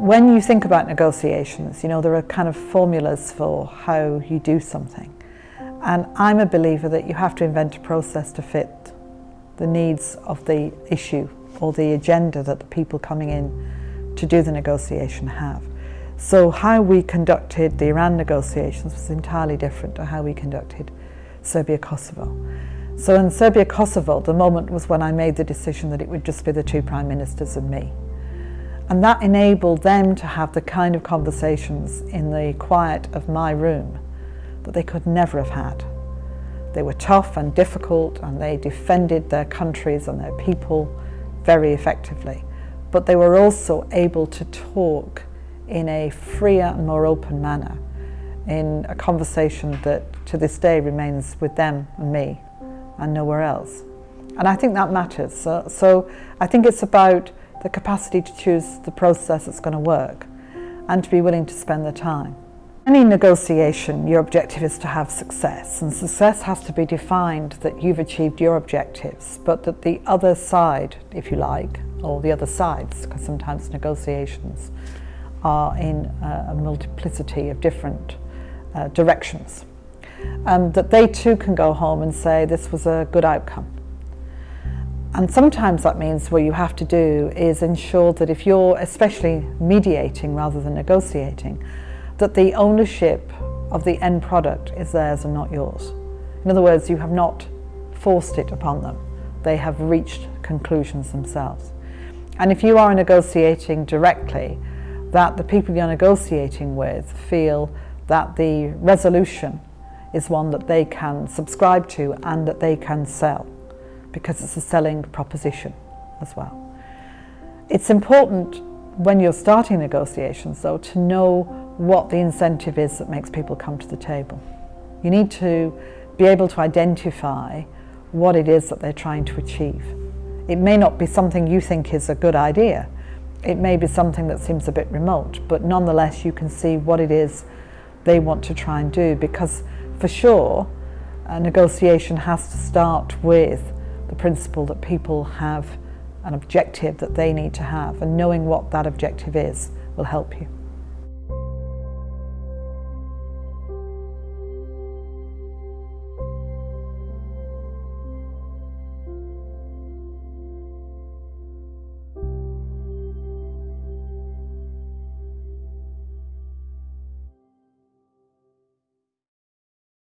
When you think about negotiations, you know, there are kind of formulas for how you do something. And I'm a believer that you have to invent a process to fit the needs of the issue or the agenda that the people coming in to do the negotiation have. So how we conducted the Iran negotiations was entirely different to how we conducted Serbia-Kosovo. So in Serbia-Kosovo, the moment was when I made the decision that it would just be the two prime ministers and me. And that enabled them to have the kind of conversations in the quiet of my room that they could never have had. They were tough and difficult and they defended their countries and their people very effectively. But they were also able to talk in a freer and more open manner in a conversation that to this day remains with them and me and nowhere else. And I think that matters. So, so I think it's about the capacity to choose the process that's going to work and to be willing to spend the time. Any negotiation, your objective is to have success, and success has to be defined that you've achieved your objectives, but that the other side, if you like, or the other sides, because sometimes negotiations are in a multiplicity of different uh, directions, um, that they too can go home and say this was a good outcome. And sometimes that means what you have to do is ensure that if you're especially mediating rather than negotiating, that the ownership of the end product is theirs and not yours. In other words, you have not forced it upon them. They have reached conclusions themselves. And if you are negotiating directly, that the people you're negotiating with feel that the resolution is one that they can subscribe to and that they can sell because it's a selling proposition as well. It's important when you're starting negotiations though to know what the incentive is that makes people come to the table. You need to be able to identify what it is that they're trying to achieve. It may not be something you think is a good idea. It may be something that seems a bit remote, but nonetheless you can see what it is they want to try and do because for sure a negotiation has to start with the principle that people have an objective that they need to have and knowing what that objective is will help you.